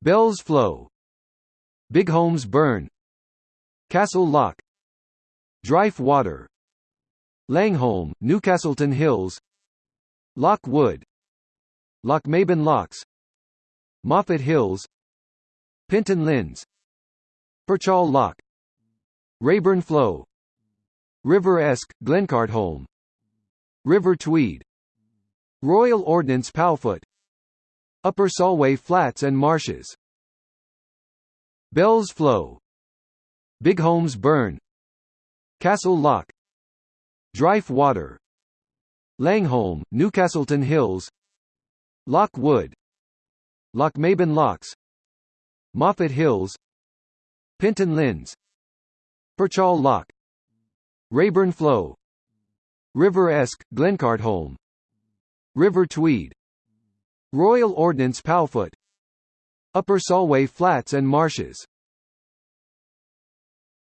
Bells Flow. Bigholms Burn. Castle Loch. Dryfe Water. Langholm, Newcastleton Hills. Loch Wood. Lochmaben Lochs. Moffat Hills. Penton Linns Perchhall Loch. Raeburn Flow. River Esk, Glencartholm. River Tweed. Royal Ordnance Powfoot Upper Solway Flats and Marshes. Bells Flow. Bigholms Burn. Castle Loch. Dryfe Water. Langholm, Newcastleton Hills. Loch Wood. Lochmaben Lochs. Moffat Hills. Penton Linns Perchhall Loch. Raeburn Flow. River Esk, Glencartholm River Tweed Royal Ordnance Powfoot Upper Solway Flats and Marshes